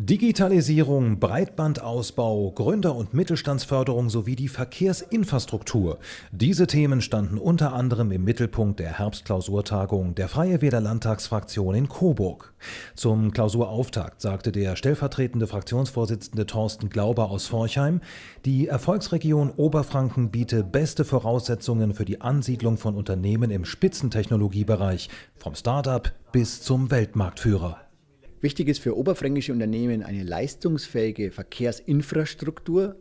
Digitalisierung, Breitbandausbau, Gründer- und Mittelstandsförderung sowie die Verkehrsinfrastruktur. Diese Themen standen unter anderem im Mittelpunkt der Herbstklausurtagung der Freie Wähler Landtagsfraktion in Coburg. Zum Klausurauftakt sagte der stellvertretende Fraktionsvorsitzende Thorsten Glauber aus Forchheim, die Erfolgsregion Oberfranken biete beste Voraussetzungen für die Ansiedlung von Unternehmen im Spitzentechnologiebereich, vom Start-up bis zum Weltmarktführer. Wichtig ist für oberfränkische Unternehmen eine leistungsfähige Verkehrsinfrastruktur.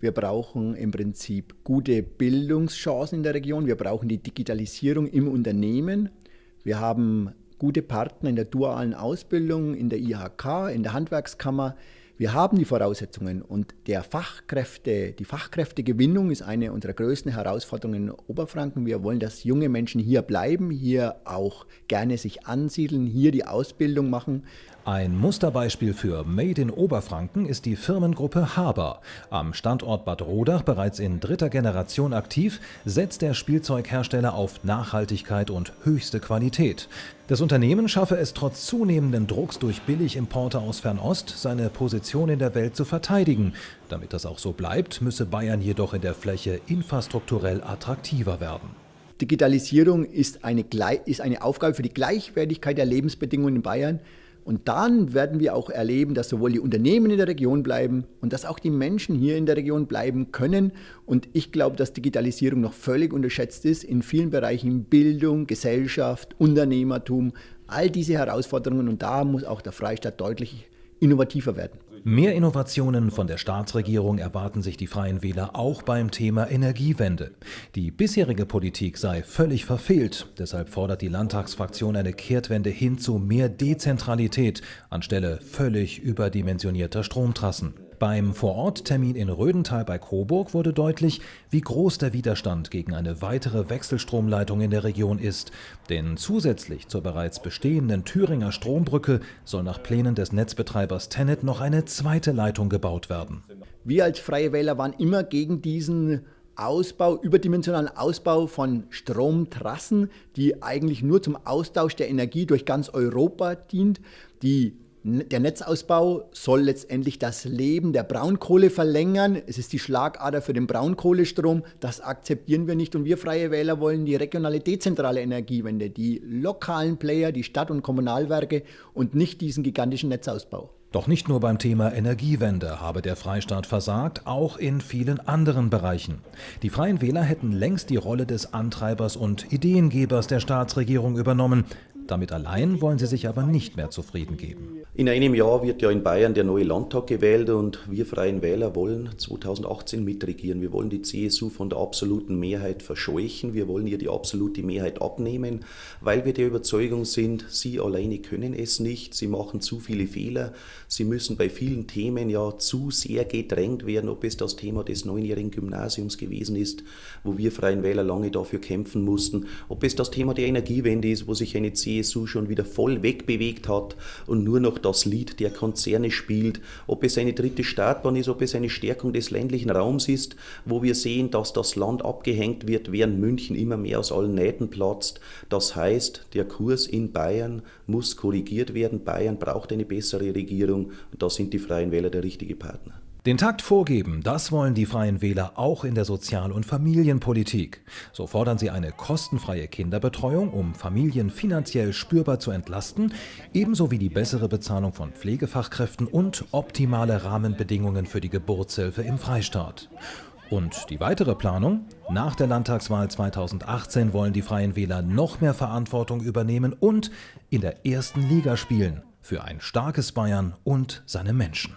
Wir brauchen im Prinzip gute Bildungschancen in der Region. Wir brauchen die Digitalisierung im Unternehmen. Wir haben gute Partner in der dualen Ausbildung, in der IHK, in der Handwerkskammer. Wir haben die Voraussetzungen und der Fachkräfte, die Fachkräftegewinnung ist eine unserer größten Herausforderungen in Oberfranken. Wir wollen, dass junge Menschen hier bleiben, hier auch gerne sich ansiedeln, hier die Ausbildung machen. Ein Musterbeispiel für Made in Oberfranken ist die Firmengruppe Haber. Am Standort Bad Rodach bereits in dritter Generation aktiv, setzt der Spielzeughersteller auf Nachhaltigkeit und höchste Qualität. Das Unternehmen schaffe es trotz zunehmenden Drucks durch Billigimporte aus Fernost, seine Position in der Welt zu verteidigen. Damit das auch so bleibt, müsse Bayern jedoch in der Fläche infrastrukturell attraktiver werden. Digitalisierung ist eine, ist eine Aufgabe für die Gleichwertigkeit der Lebensbedingungen in Bayern. Und dann werden wir auch erleben, dass sowohl die Unternehmen in der Region bleiben und dass auch die Menschen hier in der Region bleiben können. Und ich glaube, dass Digitalisierung noch völlig unterschätzt ist in vielen Bereichen Bildung, Gesellschaft, Unternehmertum, all diese Herausforderungen. Und da muss auch der Freistaat deutlich innovativer werden. Mehr Innovationen von der Staatsregierung erwarten sich die Freien Wähler auch beim Thema Energiewende. Die bisherige Politik sei völlig verfehlt. Deshalb fordert die Landtagsfraktion eine Kehrtwende hin zu mehr Dezentralität anstelle völlig überdimensionierter Stromtrassen. Beim Vororttermin in Rödental bei Coburg wurde deutlich, wie groß der Widerstand gegen eine weitere Wechselstromleitung in der Region ist. Denn zusätzlich zur bereits bestehenden Thüringer Strombrücke soll nach Plänen des Netzbetreibers Tennet noch eine zweite Leitung gebaut werden. Wir als Freie Wähler waren immer gegen diesen Ausbau, überdimensionalen Ausbau von Stromtrassen, die eigentlich nur zum Austausch der Energie durch ganz Europa dient, die der Netzausbau soll letztendlich das Leben der Braunkohle verlängern. Es ist die Schlagader für den Braunkohlestrom. Das akzeptieren wir nicht. Und wir Freie Wähler wollen die regionale dezentrale Energiewende, die lokalen Player, die Stadt- und Kommunalwerke und nicht diesen gigantischen Netzausbau. Doch nicht nur beim Thema Energiewende habe der Freistaat versagt, auch in vielen anderen Bereichen. Die Freien Wähler hätten längst die Rolle des Antreibers und Ideengebers der Staatsregierung übernommen. Damit allein wollen sie sich aber nicht mehr zufrieden geben. In einem Jahr wird ja in Bayern der neue Landtag gewählt und wir Freien Wähler wollen 2018 mitregieren. Wir wollen die CSU von der absoluten Mehrheit verscheuchen. Wir wollen ihr die absolute Mehrheit abnehmen, weil wir der Überzeugung sind, sie alleine können es nicht. Sie machen zu viele Fehler. Sie müssen bei vielen Themen ja zu sehr gedrängt werden, ob es das Thema des neunjährigen Gymnasiums gewesen ist, wo wir Freien Wähler lange dafür kämpfen mussten, ob es das Thema der Energiewende ist, wo sich eine CSU schon wieder voll wegbewegt hat und nur noch das Lied der Konzerne spielt, ob es eine dritte Startbahn ist, ob es eine Stärkung des ländlichen Raums ist, wo wir sehen, dass das Land abgehängt wird, während München immer mehr aus allen Nähten platzt. Das heißt, der Kurs in Bayern muss korrigiert werden. Bayern braucht eine bessere Regierung und da sind die Freien Wähler der richtige Partner. Den Takt vorgeben, das wollen die Freien Wähler auch in der Sozial- und Familienpolitik. So fordern sie eine kostenfreie Kinderbetreuung, um Familien finanziell spürbar zu entlasten, ebenso wie die bessere Bezahlung von Pflegefachkräften und optimale Rahmenbedingungen für die Geburtshilfe im Freistaat. Und die weitere Planung? Nach der Landtagswahl 2018 wollen die Freien Wähler noch mehr Verantwortung übernehmen und in der ersten Liga spielen für ein starkes Bayern und seine Menschen.